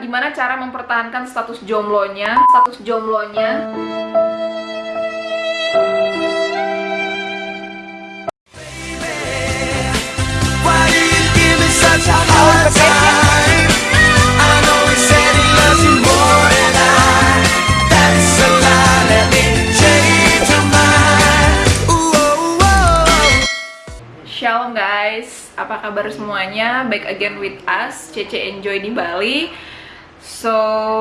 gimana cara mempertahankan status jomblonya, status jomblonya. Shalom guys, apa kabar semuanya? Back again with us, Cece Enjoy di Bali. So,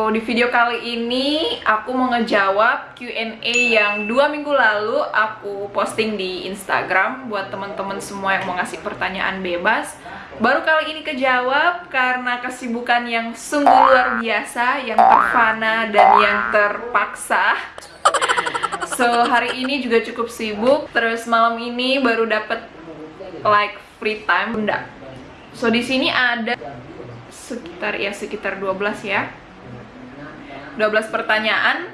di video kali ini aku mau ngejawab Q&A yang dua minggu lalu aku posting di Instagram buat teman-teman semua yang mau ngasih pertanyaan bebas. Baru kali ini kejawab karena kesibukan yang sungguh luar biasa, yang terfana dan yang terpaksa. So, hari ini juga cukup sibuk. Terus malam ini baru dapet like free time enggak so di sini ada sekitar ya sekitar 12 ya. 12 pertanyaan.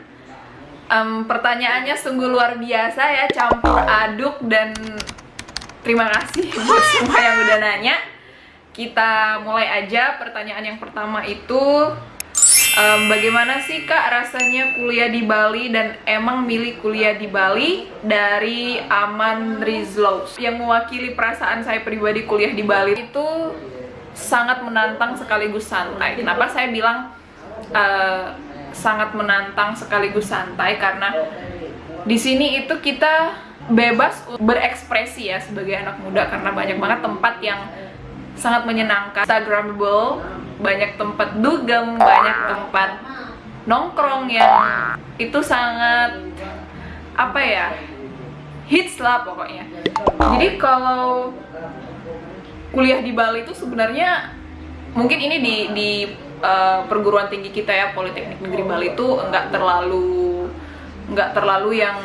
Em, pertanyaannya sungguh luar biasa ya. Campur aduk dan terima kasih buat semua yang udah nanya. Kita mulai aja. Pertanyaan yang pertama itu Em, bagaimana sih kak rasanya kuliah di Bali dan emang milih kuliah di Bali? Dari Aman Rizlos yang mewakili perasaan saya pribadi kuliah di Bali itu sangat menantang sekaligus santai. Kenapa saya bilang eh, sangat menantang sekaligus santai karena di sini itu kita bebas berekspresi ya sebagai anak muda karena banyak banget tempat yang sangat menyenangkan, instagramable, banyak tempat dugem, banyak tempat nongkrong yang itu sangat apa ya hits lah pokoknya. Jadi kalau kuliah di Bali itu sebenarnya mungkin ini di di uh, perguruan tinggi kita ya Politeknik Negeri Bali itu enggak terlalu enggak terlalu yang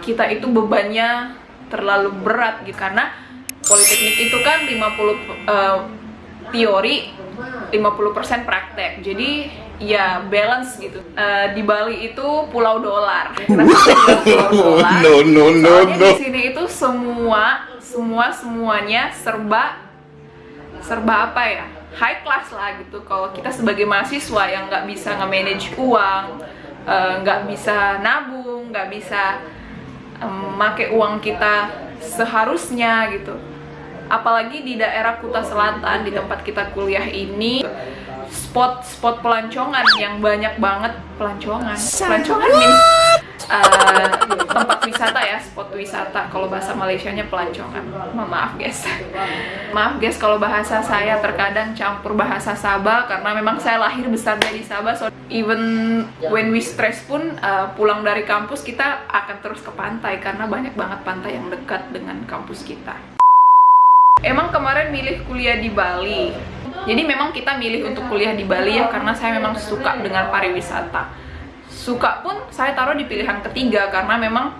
kita itu bebannya terlalu berat gitu karena Politeknik itu kan 50 uh, teori 50% praktek. Jadi ya balance gitu. Uh, di Bali itu pulau dolar. No, no, no, Soalnya no. di sini itu semua semua semuanya serba serba apa ya? High class lah gitu. Kalau kita sebagai mahasiswa yang nggak bisa nge-manage uang, eh, nggak bisa nabung, nggak bisa memakai uang kita seharusnya gitu apalagi di daerah Kuta Selatan di tempat kita kuliah ini spot-spot pelancongan yang banyak banget pelancongan. Pelancongan means uh, tempat wisata ya spot wisata. Kalau bahasa Malaysianya pelancongan. Ma- maaf guys. Maaf guys kalau bahasa saya terkadang campur bahasa Sabah karena memang saya lahir besarnya di Sabah. So even when we stress pun uh, pulang dari kampus kita akan terus ke pantai karena banyak banget pantai yang dekat dengan kampus kita. Emang kemarin milih kuliah di Bali. Jadi memang kita milih untuk kuliah di Bali ya karena saya memang suka dengan pariwisata. Suka pun saya taruh di pilihan ketiga karena memang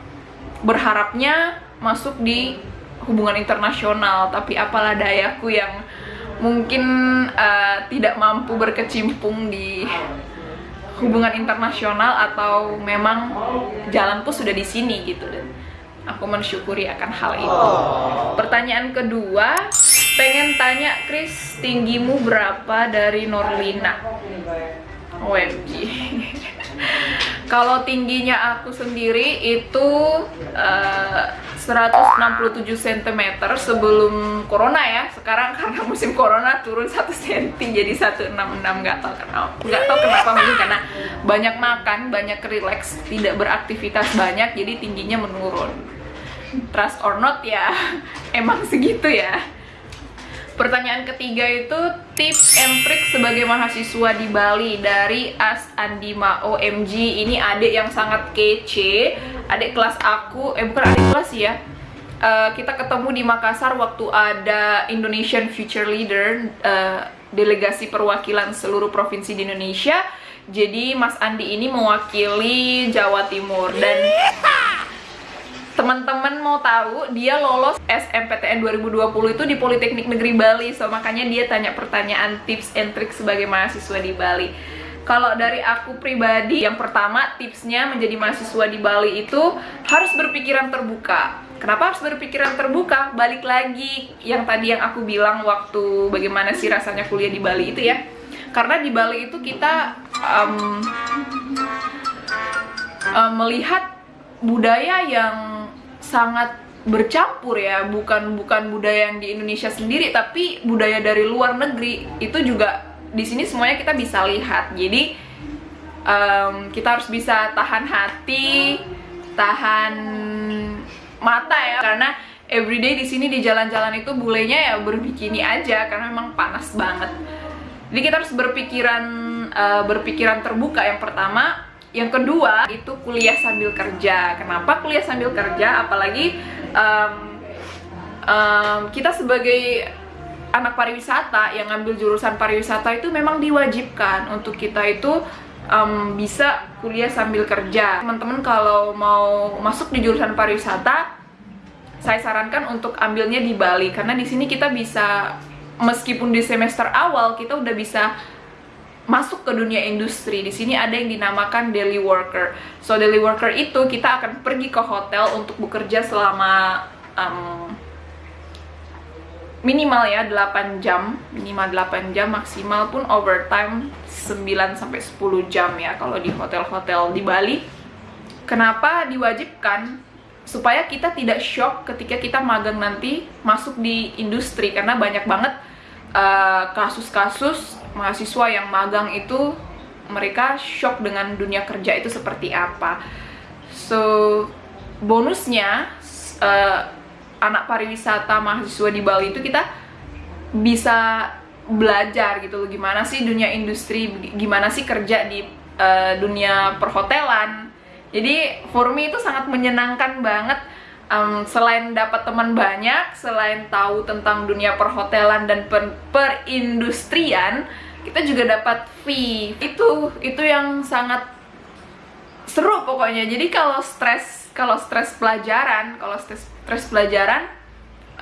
berharapnya masuk di hubungan internasional, tapi apalah dayaku yang mungkin uh, tidak mampu berkecimpung di hubungan internasional atau memang jalanku sudah di sini gitu dan aku mensyukuri akan hal itu. Pertanyaan kedua, pengen tanya Chris, tinggimu berapa dari Norlina? OMG. Kalau tingginya aku sendiri itu uh, 167 cm sebelum corona ya. Sekarang karena musim corona turun 1 cm jadi 166 nggak tahu kenapa. Nggak tahu kenapa mungkin karena banyak makan, banyak relax, tidak beraktivitas banyak jadi tingginya menurun. Trust or not ya, emang segitu ya. Pertanyaan ketiga itu tips and trik sebagai mahasiswa di Bali dari As Andima OMG. Ini adik yang sangat kece, adik kelas aku, eh bukan adik kelas ya. Eh, kita ketemu di Makassar waktu ada Indonesian Future Leader, eh, delegasi perwakilan seluruh provinsi di Indonesia. Jadi Mas Andi ini mewakili Jawa Timur dan teman-teman mau tahu dia lolos SMPTN 2020 itu di Politeknik Negeri Bali. So makanya dia tanya pertanyaan tips and trick sebagai mahasiswa di Bali. Kalau dari aku pribadi yang pertama tipsnya menjadi mahasiswa di Bali itu harus berpikiran terbuka. Kenapa harus berpikiran terbuka? Balik lagi yang tadi yang aku bilang waktu bagaimana sih rasanya kuliah di Bali itu ya. Karena di Bali itu kita um, um, melihat budaya yang sangat bercampur ya bukan bukan budaya yang di Indonesia sendiri tapi budaya dari luar negeri itu juga di sini semuanya kita bisa lihat. Jadi um, kita harus bisa tahan hati tahan mata ya karena everyday di sini di jalan-jalan itu bulenya ya berbikini aja karena memang panas banget. Jadi kita harus berpikiran uh, berpikiran terbuka. Yang pertama yang kedua itu kuliah sambil kerja. Kenapa kuliah sambil kerja? Apalagi um, um, kita sebagai anak pariwisata yang ngambil jurusan pariwisata itu memang diwajibkan untuk kita itu um, bisa kuliah sambil kerja. Teman-teman kalau mau masuk di jurusan pariwisata, saya sarankan untuk ambilnya di Bali karena di sini kita bisa meskipun di semester awal kita udah bisa masuk ke dunia industri. Di sini ada yang dinamakan daily worker. So daily worker itu kita akan pergi ke hotel untuk bekerja selama um, minimal ya 8 jam, minimal 8 jam, maksimal pun overtime 9 sampai 10 jam ya kalau di hotel-hotel di Bali. Kenapa diwajibkan? Supaya kita tidak shock ketika kita magang nanti masuk di industri karena banyak banget uh, kasus-kasus uh, mahasiswa yang magang itu mereka shock dengan dunia kerja itu seperti apa. So bonusnya uh, anak pariwisata mahasiswa di Bali itu kita bisa belajar gitu loh gimana sih dunia industri, gimana sih kerja di uh, dunia perhotelan. Jadi for me itu sangat menyenangkan banget um, selain dapat teman banyak, selain tahu tentang dunia perhotelan dan per perindustrian, kita juga dapat fee. Itu itu yang sangat seru pokoknya. Jadi kalau stres kalau stres pelajaran, kalau stres stres pelajaran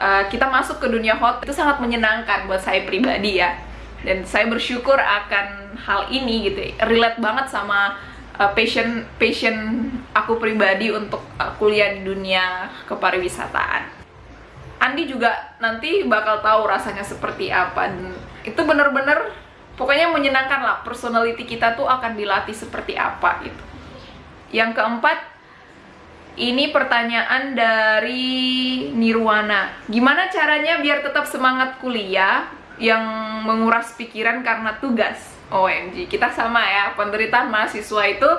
uh, kita masuk ke dunia hotel itu sangat menyenangkan buat saya pribadi ya. Dan saya bersyukur akan hal ini gitu. Relate banget sama uh, passion passion aku pribadi untuk uh, kuliah di dunia kepariwisataan. Andi juga nanti bakal tahu rasanya seperti apa dan itu bener-bener pokoknya menyenangkan lah personality kita tuh akan dilatih seperti apa gitu. Yang keempat ini pertanyaan dari Nirwana. Gimana caranya biar tetap semangat kuliah yang menguras pikiran karena tugas? OMG, kita sama ya, penderitaan mahasiswa itu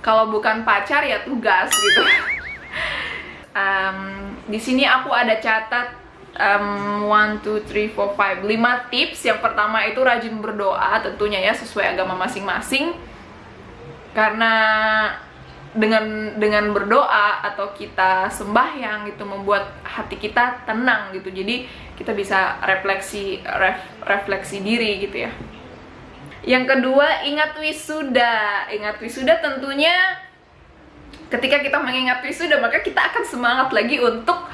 kalau bukan pacar ya tugas gitu. um, di sini aku ada catat um, 1, 2, 3, 4, 5 5 tips. Yang pertama itu rajin berdoa tentunya ya sesuai agama masing-masing. Karena dengan dengan berdoa atau kita sembahyang itu membuat hati kita tenang gitu. Jadi kita bisa refleksi ref, refleksi diri gitu ya yang kedua, ingat wisuda. Ingat wisuda tentunya ketika kita mengingat wisuda, maka kita akan semangat lagi untuk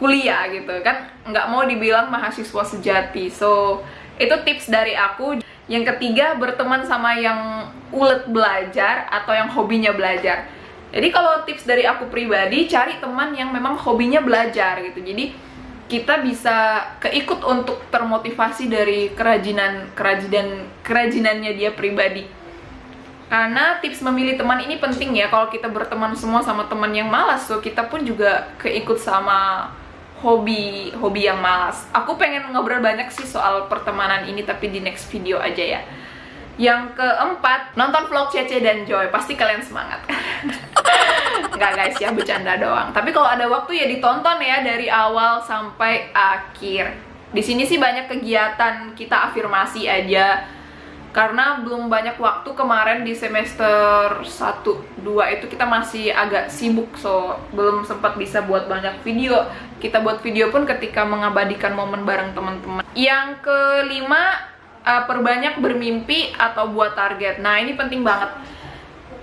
kuliah gitu kan. Nggak mau dibilang mahasiswa sejati. So, itu tips dari aku. Yang ketiga, berteman sama yang ulet belajar atau yang hobinya belajar. Jadi kalau tips dari aku pribadi, cari teman yang memang hobinya belajar gitu. Jadi kita bisa keikut untuk termotivasi dari kerajinan kerajinan kerajinannya dia pribadi. Karena tips memilih teman ini penting ya kalau kita berteman semua sama teman yang malas so kita pun juga keikut sama hobi hobi yang malas. Aku pengen ngobrol banyak sih soal pertemanan ini tapi di next video aja ya yang keempat, nonton vlog Cece dan Joy. Pasti kalian semangat. Enggak guys ya, bercanda doang. Tapi kalau ada waktu ya ditonton ya dari awal sampai akhir. Di sini sih banyak kegiatan kita afirmasi aja. Karena belum banyak waktu kemarin di semester 1, 2 itu kita masih agak sibuk So, belum sempat bisa buat banyak video Kita buat video pun ketika mengabadikan momen bareng teman-teman Yang kelima, uh, perbanyak bermimpi atau buat target. Nah, ini penting banget.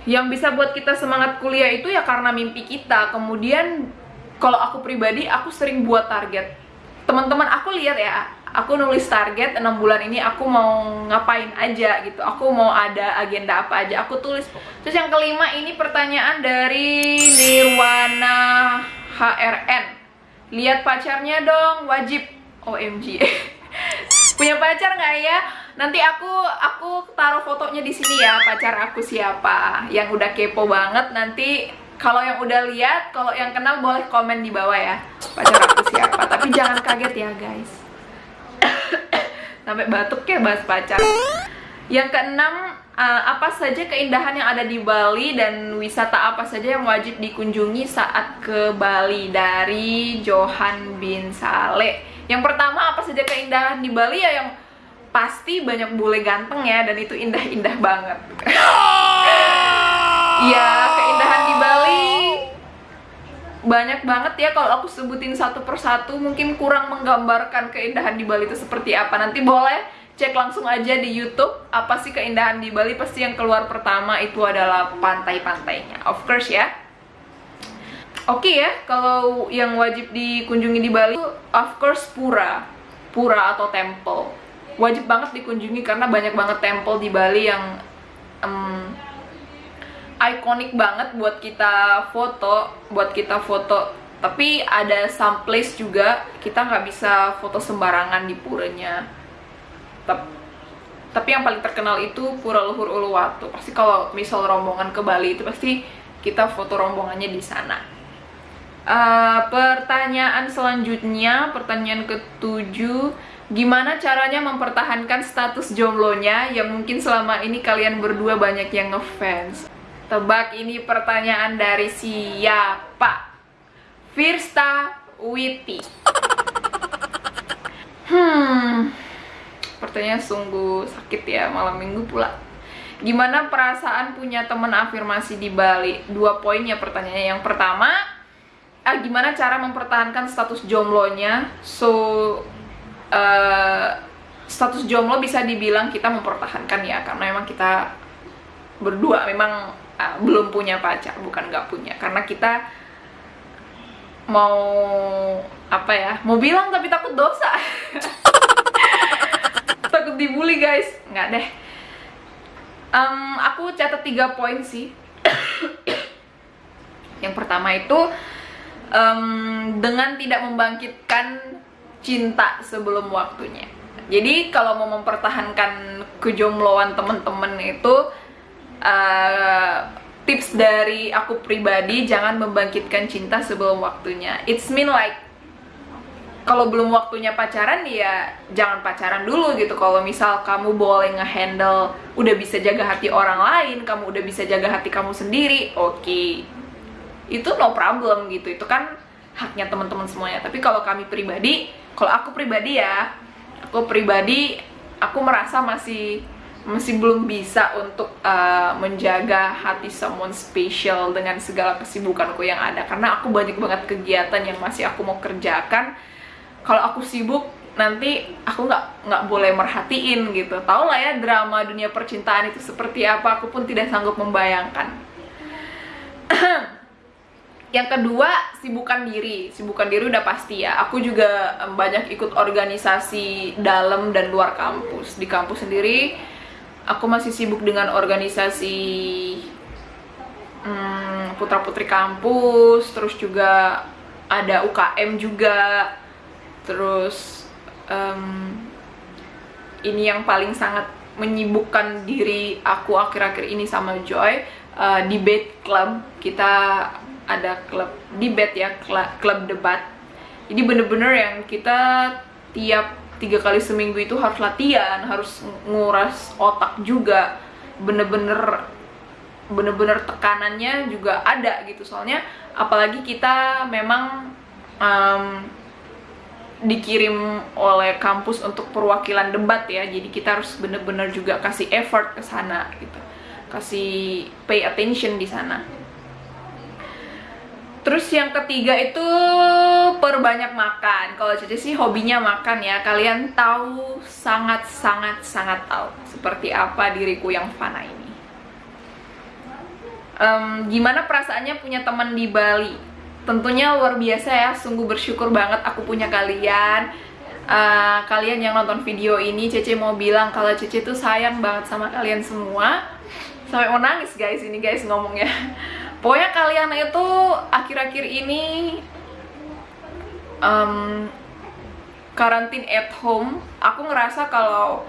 Yang bisa buat kita semangat kuliah itu ya karena mimpi kita. Kemudian kalau aku pribadi, aku sering buat target. Teman-teman aku lihat ya, aku nulis target 6 bulan ini aku mau ngapain aja gitu. Aku mau ada agenda apa aja, aku tulis. Terus yang kelima ini pertanyaan dari Nirwana HRN. Lihat pacarnya dong, wajib. OMG. punya pacar nggak ya? Nanti aku aku taruh fotonya di sini ya pacar aku siapa. Yang udah kepo banget nanti kalau yang udah lihat kalau yang kenal boleh komen di bawah ya pacar aku siapa. Tapi jangan kaget ya guys. Sampai batuk ya bahas pacar. Yang keenam uh, apa saja keindahan yang ada di Bali dan wisata apa saja yang wajib dikunjungi saat ke Bali? Dari Johan bin Saleh yang pertama apa saja keindahan di Bali ya yang pasti banyak bule ganteng ya dan itu indah-indah banget. Iya, keindahan di Bali banyak banget ya kalau aku sebutin satu persatu mungkin kurang menggambarkan keindahan di Bali itu seperti apa. Nanti boleh cek langsung aja di YouTube apa sih keindahan di Bali pasti yang keluar pertama itu adalah pantai-pantainya. Of course ya. Oke okay ya, kalau yang wajib dikunjungi di Bali of course pura. Pura atau temple wajib banget dikunjungi karena banyak banget temple di Bali yang um, ikonik banget buat kita foto, buat kita foto. Tapi ada some place juga kita nggak bisa foto sembarangan di puranya. Tapi yang paling terkenal itu Pura Luhur Uluwatu. Pasti kalau misal rombongan ke Bali itu pasti kita foto rombongannya di sana. Uh, pertanyaan selanjutnya, pertanyaan ketujuh Gimana caranya mempertahankan status jomblonya yang mungkin selama ini kalian berdua banyak yang ngefans? Tebak ini pertanyaan dari siapa? Firsta Witi. Hmm, pertanyaan sungguh sakit ya malam minggu pula. Gimana perasaan punya teman afirmasi di Bali? Dua poin ya pertanyaannya. Yang pertama, ah, gimana cara mempertahankan status jomblonya? So, uh, status jomblo bisa dibilang kita mempertahankan ya karena memang kita berdua memang uh, belum punya pacar bukan nggak punya. Karena kita mau apa ya mau bilang tapi takut dosa. Takut dibully guys. Nggak deh. Um, aku catat tiga poin sih. Yang pertama itu um, dengan tidak membangkitkan cinta sebelum waktunya. Jadi kalau mau mempertahankan kejombloan temen-temen itu uh, tips dari aku pribadi jangan membangkitkan cinta sebelum waktunya. It's mean like kalau belum waktunya pacaran ya jangan pacaran dulu gitu. Kalau misal kamu boleh ngehandle udah bisa jaga hati orang lain kamu udah bisa jaga hati kamu sendiri oke. okay. Itu no problem gitu. Itu kan haknya teman-teman semuanya. Tapi kalau kami pribadi kalau aku pribadi ya aku pribadi aku merasa masih masih belum bisa untuk uh, menjaga hati someone special dengan segala kesibukanku yang ada. Karena aku banyak banget kegiatan yang masih aku mau kerjakan. Kalau aku sibuk nanti aku nggak nggak boleh merhatiin gitu. Tau lah ya drama dunia percintaan itu seperti apa? Aku pun tidak sanggup membayangkan yang kedua sibukan diri. Sibukan diri udah pasti ya. Aku juga banyak ikut organisasi dalam dan luar kampus. Di kampus sendiri aku masih sibuk dengan organisasi hmm, putra putri kampus terus juga ada UKM juga. Terus um, ini yang paling sangat menyibukkan diri aku akhir-akhir ini sama Joy uh, debate club. Kita ada klub debat ya klub debat. Jadi bener-bener yang kita tiap tiga kali seminggu itu harus latihan harus nguras otak juga. Bener-bener bener-bener tekanannya juga ada gitu. Soalnya apalagi kita memang um, dikirim oleh kampus untuk perwakilan debat ya. Jadi kita harus bener-bener juga kasih effort ke sana gitu. Kasih pay attention di sana Terus yang ketiga itu perbanyak makan. Kalau Cece sih hobinya makan ya. Kalian tahu sangat sangat sangat tahu seperti apa diriku yang fana ini. Um, gimana perasaannya punya teman di Bali? Tentunya luar biasa ya. Sungguh bersyukur banget aku punya kalian. Uh, kalian yang nonton video ini, Cece mau bilang kalau Cece tuh sayang banget sama kalian semua. Sampai mau nangis guys ini guys ngomongnya pokoknya kalian itu akhir-akhir ini um, karantin at home. Aku ngerasa kalau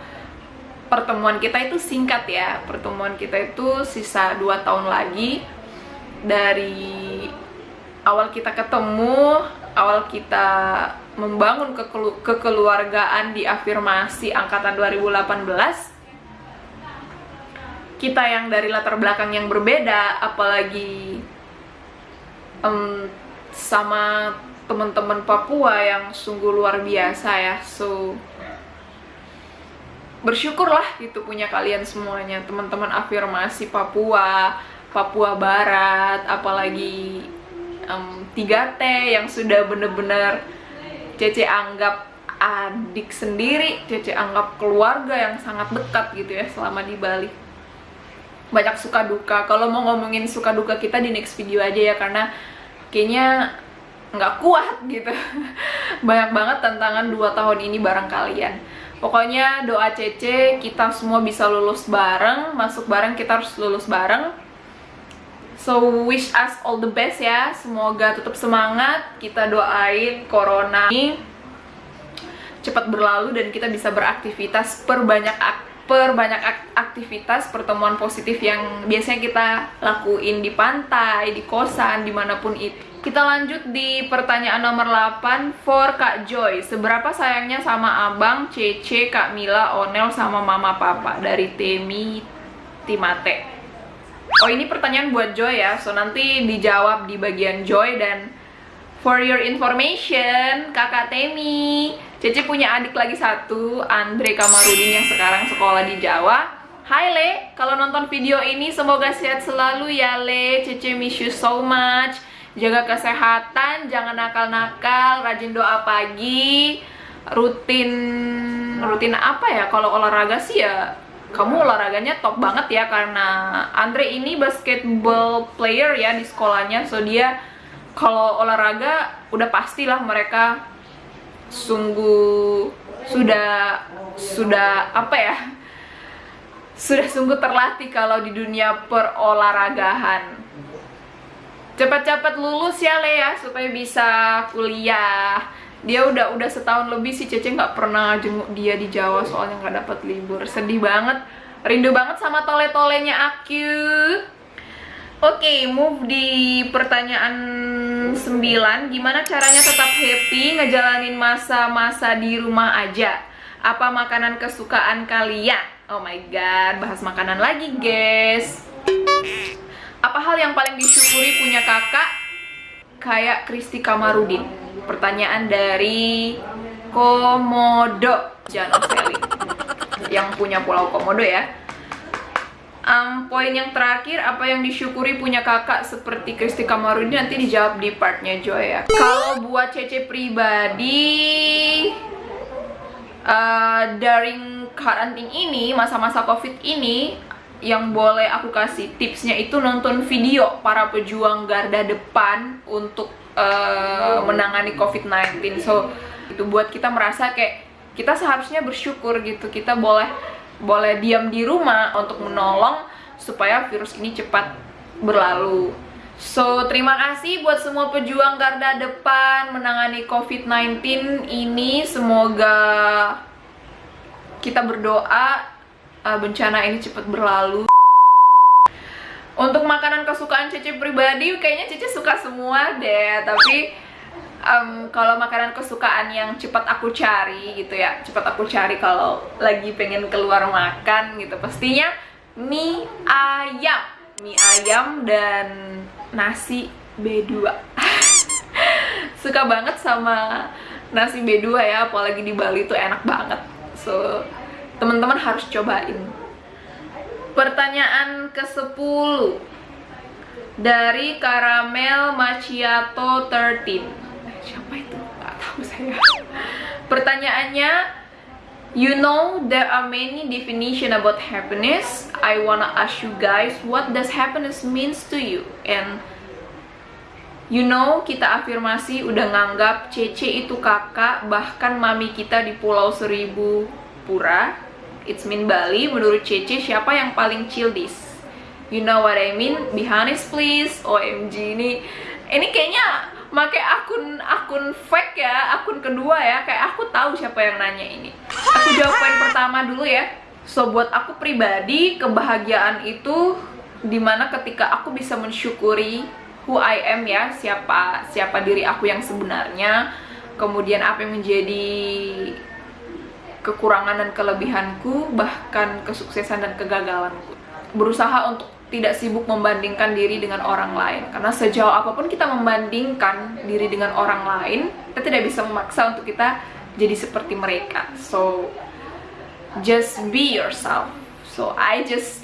pertemuan kita itu singkat ya. Pertemuan kita itu sisa 2 tahun lagi. Dari awal kita ketemu awal kita membangun kekelu- kekeluargaan di afirmasi angkatan 2018 kita yang dari latar belakang yang berbeda apalagi em, sama teman-teman Papua yang sungguh luar biasa ya. So bersyukurlah gitu punya kalian semuanya. Teman-teman afirmasi Papua Papua Barat apalagi em, 3T yang sudah bener-bener Cece anggap adik sendiri Cece anggap keluarga yang sangat dekat gitu ya selama di Bali banyak suka duka. Kalau mau ngomongin suka duka kita di next video aja ya karena kayaknya nggak kuat gitu. Banyak banget tantangan 2 tahun ini bareng kalian. Pokoknya doa Cece kita semua bisa lulus bareng. Masuk bareng kita harus lulus bareng. So wish us all the best ya. Semoga tetap semangat. Kita doain corona ini cepat berlalu dan kita bisa beraktivitas perbanyak ak- perbanyak ak- aktivitas pertemuan positif yang biasanya kita lakuin di pantai, di kosan, di mana pun itu. Kita lanjut di pertanyaan nomor 8 for Kak Joy. Seberapa sayangnya sama Abang, Cece, Kak Mila, Onel, sama Mama Papa dari Temi Timate. Oh ini pertanyaan buat Joy ya, so nanti dijawab di bagian Joy dan For your information, kakak Temi, Cece punya adik lagi satu, Andre Kamarudin yang sekarang sekolah di Jawa. Hai Le, kalau nonton video ini semoga sehat selalu ya Le. Cece miss you so much. Jaga kesehatan, jangan nakal-nakal, rajin doa pagi, rutin rutin apa ya? Kalau olahraga sih ya kamu olahraganya top banget ya karena Andre ini basketball player ya di sekolahnya, so dia kalau olahraga udah pastilah mereka sungguh sudah sudah apa ya? Sudah sungguh terlatih kalau di dunia perolahragahan cepat-cepat lulus ya Lea supaya bisa kuliah. Dia udah udah setahun lebih sih Cece nggak pernah jenguk dia di Jawa soalnya nggak dapat libur. Sedih banget. Rindu banget sama tole-tolenya aku Oke, move di pertanyaan 9 Gimana caranya tetap happy ngejalanin masa-masa di rumah aja? Apa makanan kesukaan kalian? Oh my god, bahas makanan lagi guys Apa hal yang paling disyukuri punya kakak? Kayak Kristi Kamarudin Pertanyaan dari Komodo Jan Oseli Yang punya pulau Komodo ya Um, poin yang terakhir, apa yang disyukuri punya kakak seperti Kristi Kamarudin nanti dijawab di partnya Joy ya. Kalau buat Cece pribadi, uh, daring karantin ini, masa-masa covid ini, yang boleh aku kasih tipsnya itu nonton video para pejuang garda depan untuk uh, menangani covid-19. So, itu buat kita merasa kayak kita seharusnya bersyukur gitu, kita boleh boleh diam di rumah untuk menolong supaya virus ini cepat berlalu. So, terima kasih buat semua pejuang garda depan menangani COVID-19 ini. Semoga kita berdoa uh, bencana ini cepat berlalu. Untuk makanan kesukaan Cece pribadi, kayaknya Cece suka semua deh. Tapi um, kalau makanan kesukaan yang cepat aku cari gitu ya cepat aku cari kalau lagi pengen keluar makan gitu. Pastinya mie ayam. Mie ayam dan nasi B2 suka banget sama nasi B2 ya apalagi di Bali tuh enak banget. So teman-teman harus cobain. Pertanyaan ke 10 dari Caramel Macchiato 13 siapa itu? Gak tahu saya. Pertanyaannya you know there are many definition about happiness. I wanna ask you guys what does happiness means to you? And you know kita afirmasi udah nganggap Cece itu kakak bahkan mami kita di Pulau Seribu Pura. It's mean Bali. Menurut Cece siapa yang paling chill you know what I mean? Be honest please. OMG ini. Ini kayaknya pakai akun akun fake ya akun kedua ya kayak aku tahu siapa yang nanya ini. Aku jawab poin pertama dulu ya. So buat aku pribadi kebahagiaan itu di mana ketika aku bisa mensyukuri who I am ya siapa siapa diri aku yang sebenarnya kemudian apa yang menjadi kekurangan dan kelebihanku bahkan kesuksesan dan kegagalanku. Berusaha untuk tidak sibuk membandingkan diri dengan orang lain. Karena sejauh apa pun kita membandingkan diri dengan orang lain kita tidak bisa memaksa untuk kita jadi seperti mereka. So just be yourself. So I just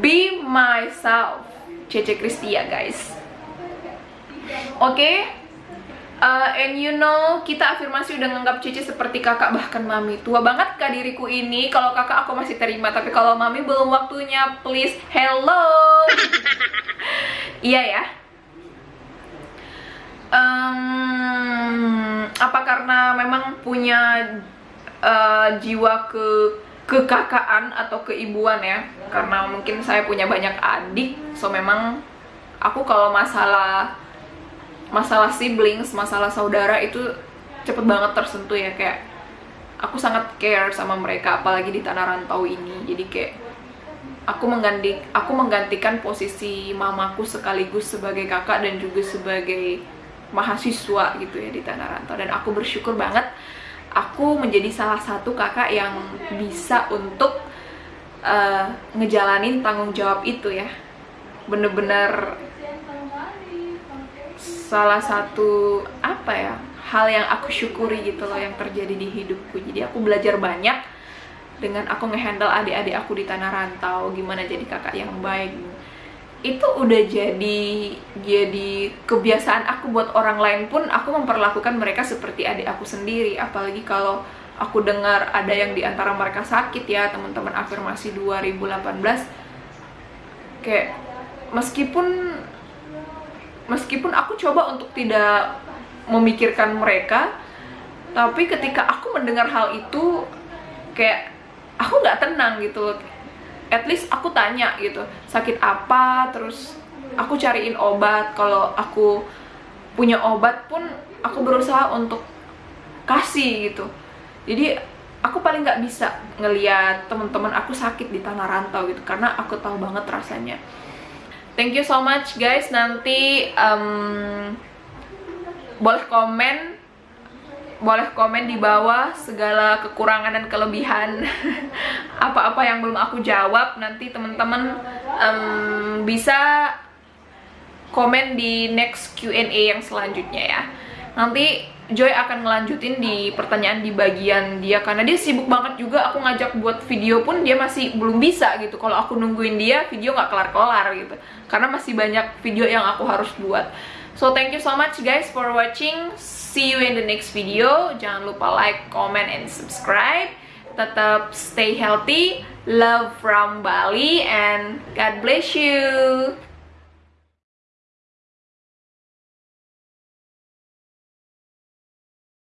be myself. Cece Kristia guys. Oke Uh, and you know, kita afirmasi udah nganggap Cici seperti kakak bahkan mami. Tua banget kak diriku ini. Kalau kakak aku masih terima Tapi kalau mami belum waktunya Please, hello. Iya ya. Um, Apa karena memang punya uh, jiwa ke kekakaan atau keibuan ya? Karena mungkin saya punya banyak adik So memang aku kalau masalah masalah siblings, masalah saudara itu cepet banget tersentuh ya kayak aku sangat care sama mereka apalagi di tanah rantau ini. Jadi kayak aku mengganti aku menggantikan posisi mamaku sekaligus sebagai kakak dan juga sebagai mahasiswa gitu ya di tanah rantau. Dan aku bersyukur banget aku menjadi salah satu kakak yang bisa untuk uh, ngejalanin tanggung jawab itu ya. Bener-bener salah satu apa ya hal yang aku syukuri gitu loh yang terjadi di hidupku. Jadi aku belajar banyak dengan aku ngehandle adik-adik aku di tanah rantau gimana jadi kakak yang baik. Itu udah jadi jadi kebiasaan aku buat orang lain pun aku memperlakukan mereka seperti adik aku sendiri. Apalagi kalau aku dengar ada yang di antara mereka sakit ya teman-teman afirmasi 2018 kayak meskipun meskipun aku coba untuk tidak memikirkan mereka tapi ketika aku mendengar hal itu kayak aku nggak tenang gitu at least aku tanya gitu sakit apa? Terus aku cariin obat. Kalau aku punya obat pun aku berusaha untuk kasih gitu. Jadi aku paling nggak bisa ngeliat teman-teman aku sakit di tanah rantau gitu karena aku tahu banget rasanya thank you so much guys. Nanti um, boleh komen. Boleh komen di bawah segala kekurangan dan kelebihan. Apa-apa yang belum aku jawab nanti teman-teman um, bisa komen di next Q&A yang selanjutnya ya. Nanti Joy akan ngelanjutin di pertanyaan di bagian dia karena dia sibuk banget juga. Aku ngajak buat video pun dia masih belum bisa gitu. Kalau aku nungguin dia video nggak kelar-kelar gitu. Karena masih banyak video yang aku harus buat. So thank you so much guys for watching. See you in the next video. Jangan lupa like, comment, and subscribe. Tetap stay healthy. Love from Bali and God bless you